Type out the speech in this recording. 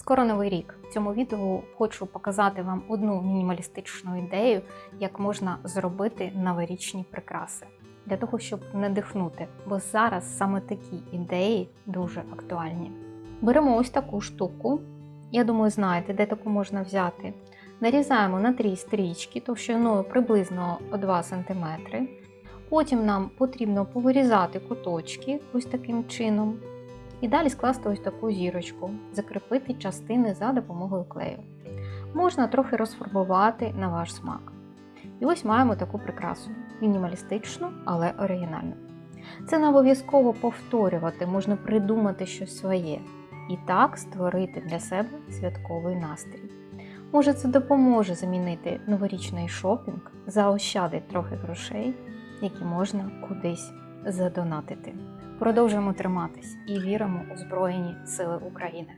Скоро новий рік. В цьому відео хочу показати вам одну мінімалістичну ідею, як можна зробити новорічні прикраси. Для того, щоб надихнути, бо зараз саме такі ідеї дуже актуальні. Беремо ось таку штуку. Я думаю, знаєте, де таку можна взяти. Нарізаємо на три стрічки товщиною приблизно 2 см. Потім нам потрібно повирізати куточки ось таким чином. І далі скласти ось таку зірочку, закріпити частини за допомогою клею. Можна трохи розфарбувати на ваш смак. І ось маємо таку прикрасу мінімалістичну, але оригінальну. Це не обов'язково повторювати, можна придумати щось своє і так створити для себе святковий настрій. Може, це допоможе замінити новорічний шопінг, заощадить трохи грошей, які можна кудись задонатити. Продовжуємо триматись і віримо у Збройні Сили України.